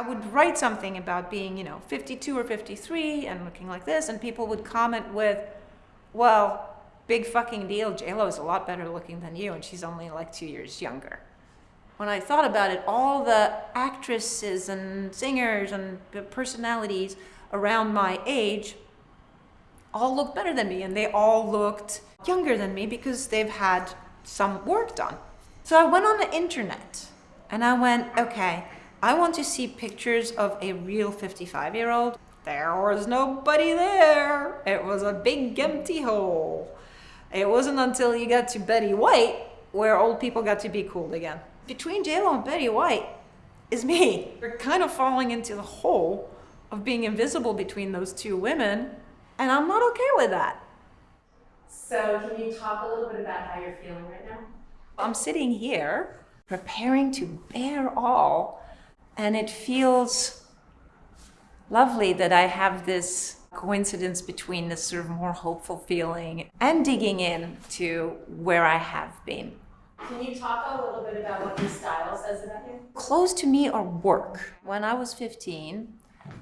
I would write something about being, you know, 52 or 53 and looking like this, and people would comment with, well, big fucking deal, JLo is a lot better looking than you, and she's only like two years younger. When I thought about it, all the actresses and singers and personalities around my age all looked better than me, and they all looked younger than me because they've had some work done. So I went on the internet and I went, okay, I want to see pictures of a real 55 year old. There was nobody there. It was a big empty hole. It wasn't until you got to Betty White where old people got to be cool again. Between JLo and Betty White is me. We're kind of falling into the hole of being invisible between those two women, and I'm not okay with that. So can you talk a little bit about how you're feeling right now? I'm sitting here preparing to bear all and it feels lovely that I have this coincidence between this sort of more hopeful feeling and digging in to where I have been. Can you talk a little bit about what your style says about you? Clothes to me are work. When I was 15,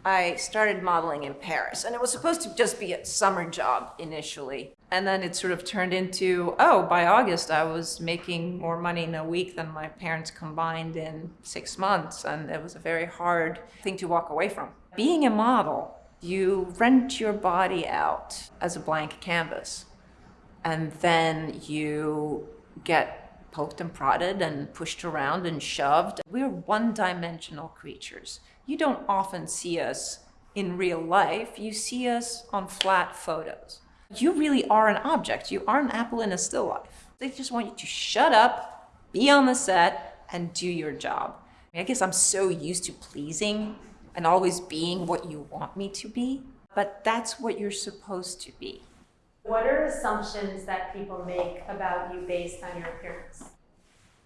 I started modeling in Paris, and it was supposed to just be a summer job initially. And then it sort of turned into, oh, by August, I was making more money in a week than my parents combined in six months. And it was a very hard thing to walk away from. Being a model, you rent your body out as a blank canvas. And then you get poked and prodded and pushed around and shoved. We're one dimensional creatures. You don't often see us in real life, you see us on flat photos you really are an object. You are an apple in a still life. They just want you to shut up, be on the set, and do your job. I, mean, I guess I'm so used to pleasing and always being what you want me to be, but that's what you're supposed to be. What are assumptions that people make about you based on your appearance?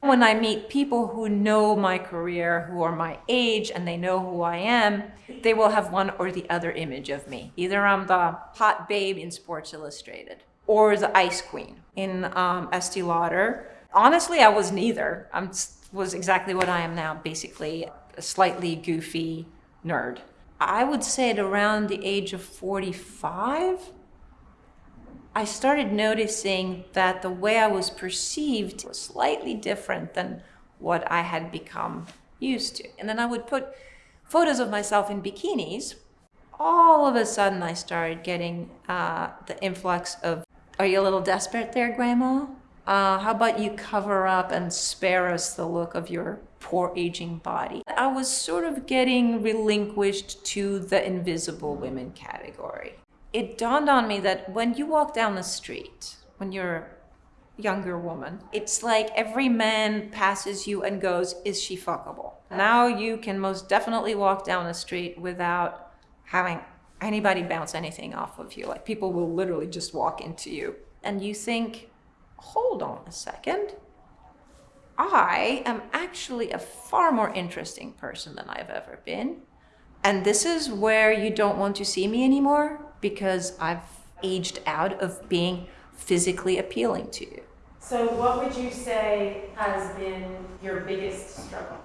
When I meet people who know my career, who are my age, and they know who I am, they will have one or the other image of me. Either I'm the hot babe in Sports Illustrated or the ice queen in um, Estee Lauder. Honestly, I was neither. I was exactly what I am now, basically a slightly goofy nerd. I would say at around the age of 45, I started noticing that the way I was perceived was slightly different than what I had become used to. And then I would put photos of myself in bikinis. All of a sudden, I started getting uh, the influx of, Are you a little desperate there, Grandma? Uh, how about you cover up and spare us the look of your poor aging body? I was sort of getting relinquished to the invisible women category it dawned on me that when you walk down the street, when you're a younger woman, it's like every man passes you and goes, is she fuckable? Now you can most definitely walk down the street without having anybody bounce anything off of you. Like people will literally just walk into you. And you think, hold on a second. I am actually a far more interesting person than I've ever been. And this is where you don't want to see me anymore because I've aged out of being physically appealing to you. So what would you say has been your biggest struggle?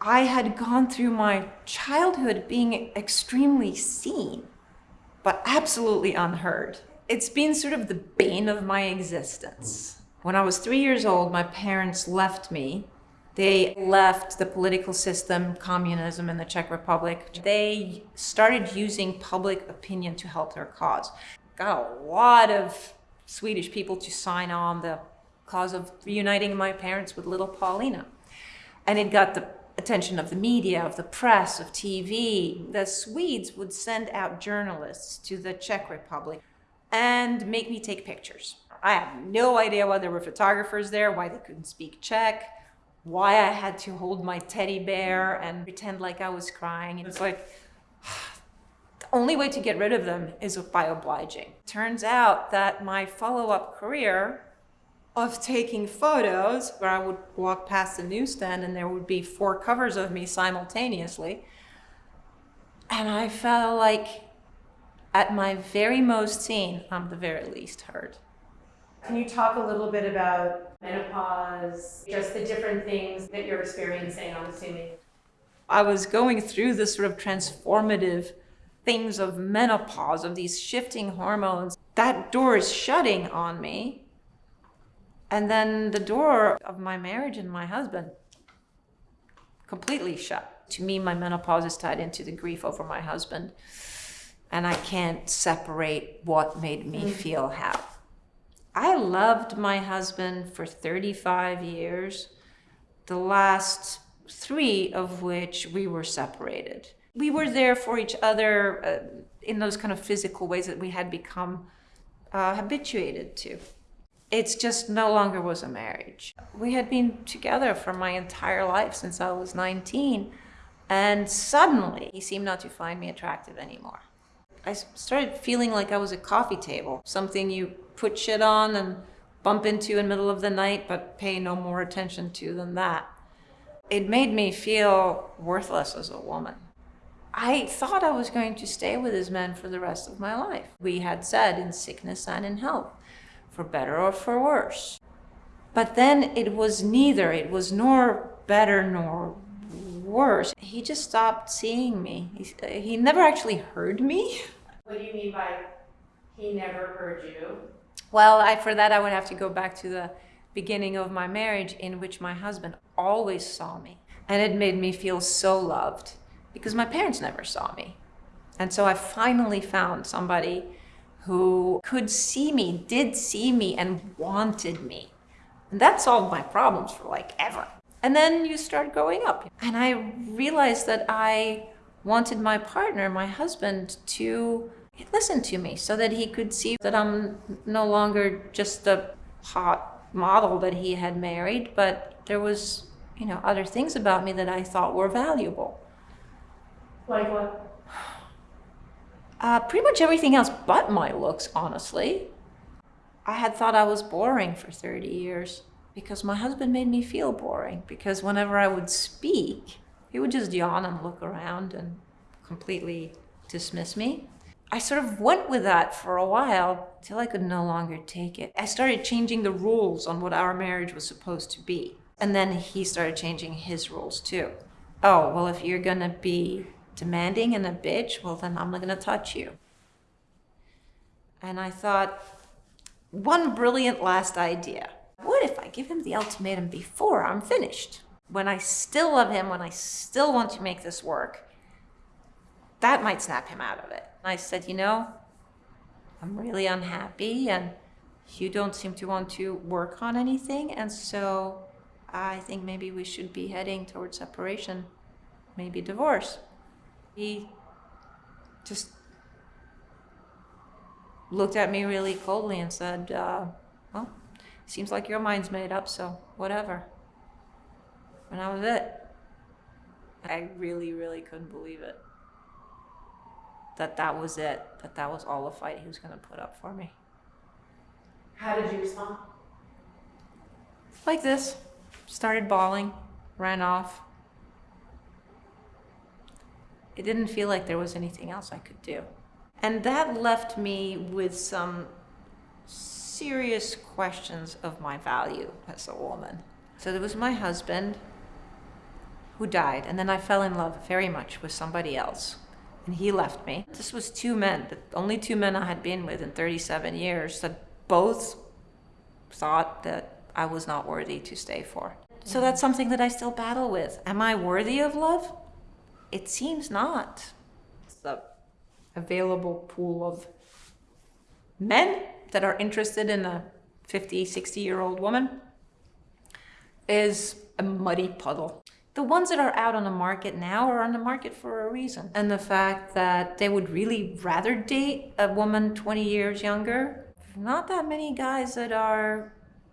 I had gone through my childhood being extremely seen, but absolutely unheard. It's been sort of the bane of my existence. When I was three years old, my parents left me they left the political system, communism in the Czech Republic. They started using public opinion to help their cause. Got a lot of Swedish people to sign on the cause of reuniting my parents with little Paulina. And it got the attention of the media, of the press, of TV. The Swedes would send out journalists to the Czech Republic and make me take pictures. I have no idea why there were photographers there, why they couldn't speak Czech why I had to hold my teddy bear and pretend like I was crying. It's like, the only way to get rid of them is by obliging. Turns out that my follow-up career of taking photos where I would walk past the newsstand and there would be four covers of me simultaneously. And I felt like at my very most seen, I'm the very least heard. Can you talk a little bit about menopause, just the different things that you're experiencing, I'm assuming? I was going through this sort of transformative things of menopause, of these shifting hormones. That door is shutting on me. And then the door of my marriage and my husband completely shut. To me, my menopause is tied into the grief over my husband. And I can't separate what made me mm. feel how. I loved my husband for 35 years, the last three of which we were separated. We were there for each other uh, in those kind of physical ways that we had become uh, habituated to. It's just no longer was a marriage. We had been together for my entire life since I was 19, and suddenly he seemed not to find me attractive anymore. I started feeling like I was a coffee table, something you put shit on and bump into in the middle of the night, but pay no more attention to than that. It made me feel worthless as a woman. I thought I was going to stay with this man for the rest of my life. We had said in sickness and in health, for better or for worse. But then it was neither. It was nor better nor worse. He just stopped seeing me. He, he never actually heard me. What do you mean by he never heard you? Well, I, for that, I would have to go back to the beginning of my marriage, in which my husband always saw me. And it made me feel so loved because my parents never saw me. And so I finally found somebody who could see me, did see me, and wanted me. And that solved my problems for like ever. And then you start growing up. And I realized that I wanted my partner, my husband, to listen to me so that he could see that I'm no longer just the hot model that he had married, but there was, you know, other things about me that I thought were valuable. Like what? Uh, pretty much everything else but my looks, honestly. I had thought I was boring for 30 years because my husband made me feel boring. Because whenever I would speak, he would just yawn and look around and completely dismiss me. I sort of went with that for a while till I could no longer take it. I started changing the rules on what our marriage was supposed to be. And then he started changing his rules too. Oh, well, if you're gonna be demanding and a bitch, well, then I'm not gonna touch you. And I thought, one brilliant last idea. What if I give him the ultimatum before I'm finished? When I still love him, when I still want to make this work, that might snap him out of it. I said, you know, I'm really unhappy and you don't seem to want to work on anything. And so I think maybe we should be heading towards separation, maybe divorce. He just looked at me really coldly and said, uh, well, seems like your mind's made up, so whatever. And that was it. I really, really couldn't believe it. That that was it. That that was all the fight he was going to put up for me. How did you respond? Like this. Started bawling, ran off. It didn't feel like there was anything else I could do. And that left me with some serious questions of my value as a woman. So there was my husband who died, and then I fell in love very much with somebody else. And he left me. This was two men, the only two men I had been with in 37 years that both thought that I was not worthy to stay for. So that's something that I still battle with. Am I worthy of love? It seems not. The available pool of men that are interested in a 50, 60 year old woman is a muddy puddle. The ones that are out on the market now are on the market for a reason. And the fact that they would really rather date a woman 20 years younger, not that many guys that are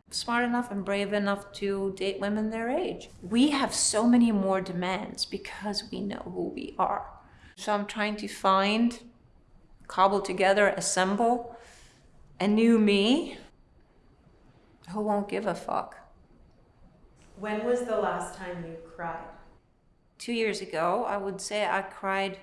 smart enough and brave enough to date women their age. We have so many more demands because we know who we are. So I'm trying to find, cobble together, assemble a new me who won't give a fuck. When was the last time you cried? Two years ago, I would say I cried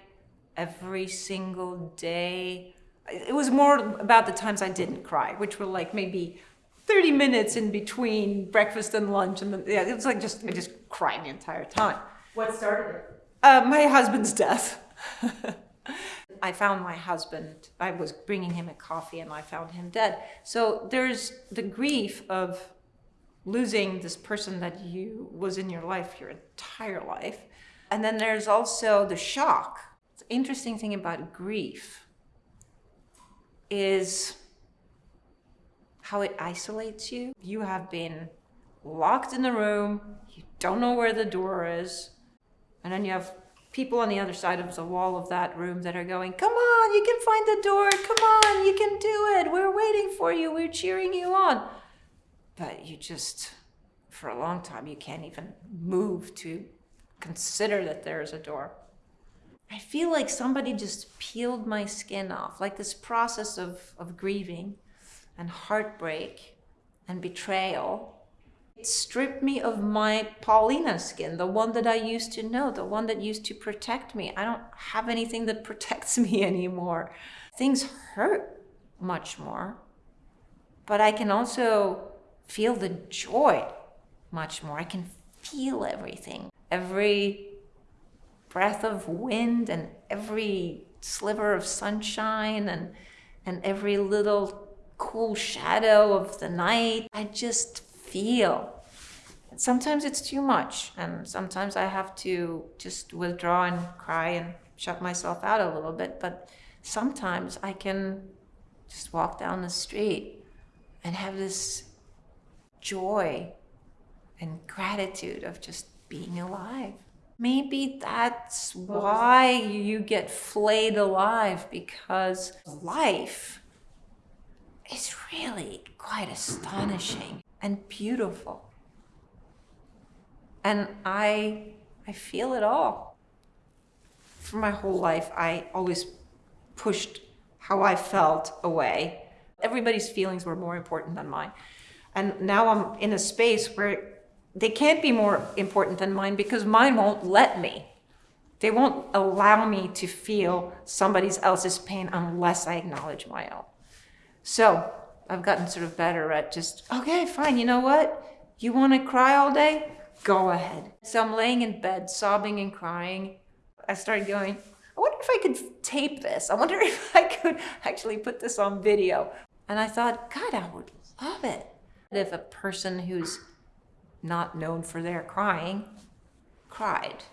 every single day. It was more about the times I didn't cry, which were like maybe 30 minutes in between breakfast and lunch. And then, yeah, it was like just, I just cried the entire time. What started it? Uh, my husband's death. I found my husband. I was bringing him a coffee and I found him dead. So there's the grief of losing this person that you was in your life your entire life. And then there's also the shock. The interesting thing about grief is how it isolates you. You have been locked in the room, you don't know where the door is, and then you have people on the other side of the wall of that room that are going, Come on, you can find the door, come on, you can do it, we're waiting for you, we're cheering you on. But you just, for a long time, you can't even move to consider that there is a door. I feel like somebody just peeled my skin off, like this process of, of grieving and heartbreak and betrayal. It stripped me of my Paulina skin, the one that I used to know, the one that used to protect me. I don't have anything that protects me anymore. Things hurt much more, but I can also feel the joy much more. I can feel everything. Every breath of wind and every sliver of sunshine and and every little cool shadow of the night. I just feel. Sometimes it's too much, and sometimes I have to just withdraw and cry and shut myself out a little bit. But sometimes I can just walk down the street and have this joy and gratitude of just being alive. Maybe that's why you get flayed alive because life is really quite astonishing and beautiful. And I I feel it all. For my whole life I always pushed how I felt away. Everybody's feelings were more important than mine. And now I'm in a space where they can't be more important than mine because mine won't let me. They won't allow me to feel somebody else's pain unless I acknowledge my own. So I've gotten sort of better at just, okay, fine, you know what? You want to cry all day? Go ahead. So I'm laying in bed, sobbing and crying. I started going, I wonder if I could tape this. I wonder if I could actually put this on video. And I thought, God, I would love it. If a person who's not known for their crying, cried.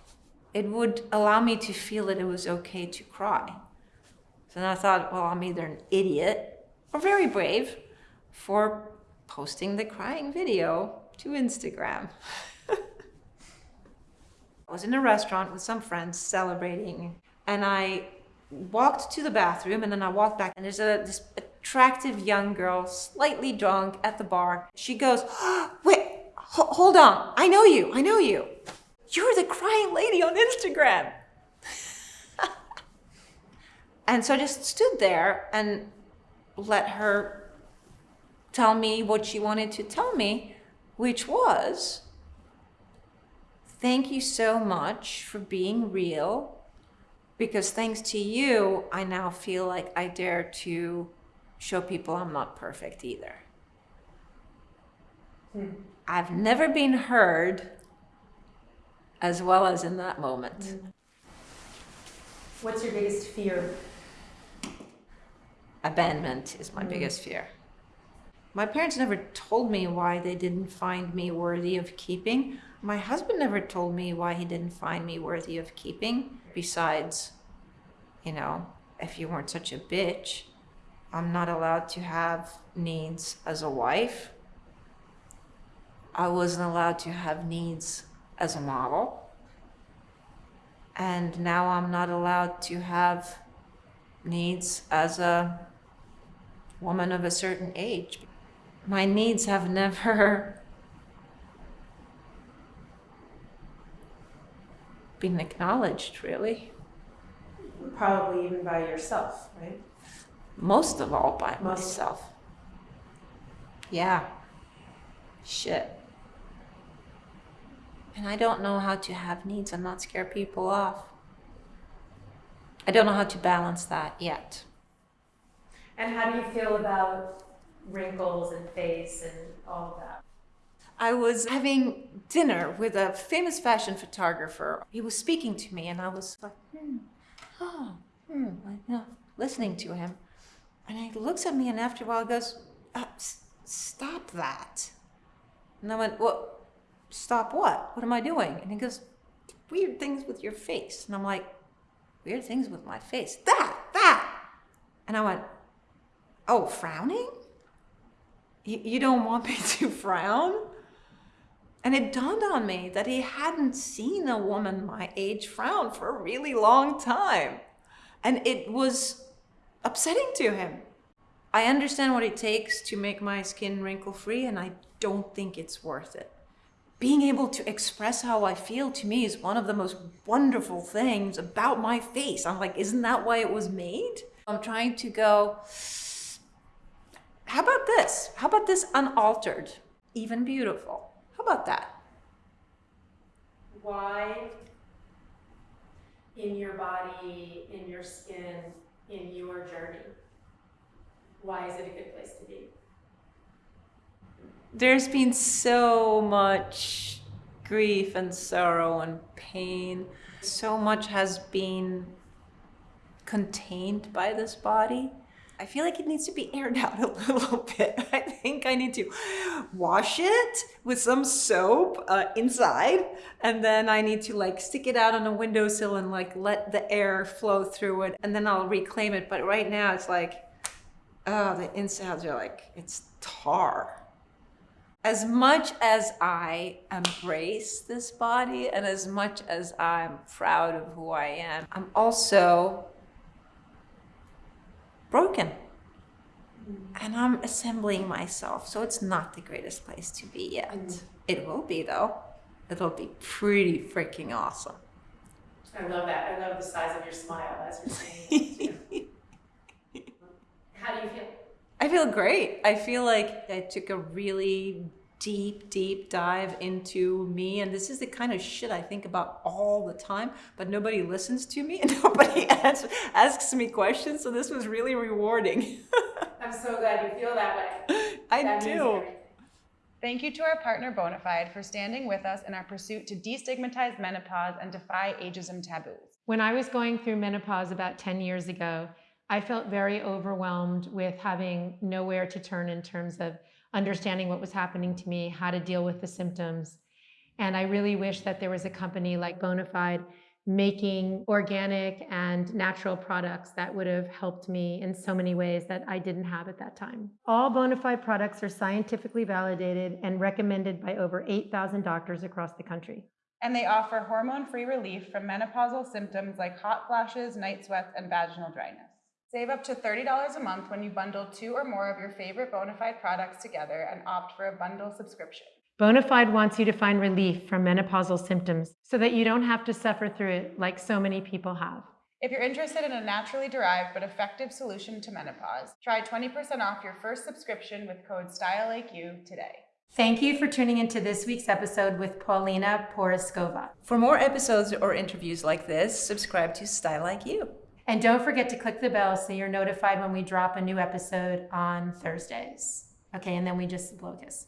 It would allow me to feel that it was okay to cry. So then I thought, well, I'm either an idiot or very brave for posting the crying video to Instagram. I was in a restaurant with some friends celebrating, and I walked to the bathroom and then I walked back, and there's a this attractive young girl, slightly drunk at the bar. She goes, oh, Wait, hold on. I know you. I know you. You're the crying lady on Instagram. and so I just stood there and let her tell me what she wanted to tell me, which was thank you so much for being real because thanks to you, I now feel like I dare to show people I'm not perfect either. Hmm. I've never been heard as well as in that moment. Hmm. What's your biggest fear? Abandonment is my mm. biggest fear. My parents never told me why they didn't find me worthy of keeping. My husband never told me why he didn't find me worthy of keeping. Besides, you know, if you weren't such a bitch, I'm not allowed to have needs as a wife. I wasn't allowed to have needs as a model. And now I'm not allowed to have needs as a woman of a certain age. My needs have never been acknowledged, really. Probably even by yourself, right? Most of all by Most. myself. Yeah. Shit. And I don't know how to have needs and not scare people off. I don't know how to balance that yet. And how do you feel about wrinkles and face and all of that? I was having dinner with a famous fashion photographer. He was speaking to me, and I was like, hmm, oh, hmm, like, know, listening to him. And he looks at me, and after a while, goes, uh, "Stop that." And I went, "What? Stop what? What am I doing?" And he goes, "Weird things with your face." And I'm like, "Weird things with my face? That, that." And I went, "Oh, frowning? You don't want me to frown?" And it dawned on me that he hadn't seen a woman my age frown for a really long time. And it was upsetting to him. I understand what it takes to make my skin wrinkle free, and I don't think it's worth it. Being able to express how I feel to me is one of the most wonderful things about my face. I'm like, isn't that why it was made? I'm trying to go, how about this? How about this unaltered, even beautiful? How about that? Why in your body, in your skin, in your journey? Why is it a good place to be? There's been so much grief and sorrow and pain. So much has been contained by this body. I feel like it needs to be aired out a little bit. I think I need to wash it with some soap uh, inside, and then I need to like stick it out on a windowsill and like let the air flow through it, and then I'll reclaim it. But right now it's like, oh, the insides are like, it's tar as much as I embrace this body and as much as I'm proud of who I am, I'm also broken. And I'm assembling myself, so it's not the greatest place to be yet. Mm-hmm. It will be, though. It'll be pretty freaking awesome. I love that. I love the size of your smile as you're saying How do you feel? I feel great. I feel like I took a really deep, deep dive into me. And this is the kind of shit I think about all the time, but nobody listens to me and nobody asks, asks me questions. So this was really rewarding. I'm so glad you feel that way. I That do. Thank you to our partner Bonafide for standing with us in our pursuit to destigmatize menopause and defy ageism taboos. When I was going through menopause about 10 years ago, I felt very overwhelmed with having nowhere to turn in terms of understanding what was happening to me, how to deal with the symptoms. And I really wish that there was a company like Bonafide making organic and natural products that would have helped me in so many ways that I didn't have at that time. All Bonafide products are scientifically validated and recommended by over 8,000 doctors across the country. And they offer hormone free relief from menopausal symptoms like hot flashes, night sweats, and vaginal dryness. Save up to $30 a month when you bundle two or more of your favorite Bonafide products together and opt for a bundle subscription. Bonafide wants you to find relief from menopausal symptoms so that you don't have to suffer through it like so many people have. If you're interested in a naturally derived but effective solution to menopause, try 20% off your first subscription with code STYLELIKEYOU today. Thank you for tuning into this week's episode with Paulina Porizkova. For more episodes or interviews like this, subscribe to Style Like You. And don't forget to click the bell so you're notified when we drop a new episode on Thursdays. Okay, and then we just kiss.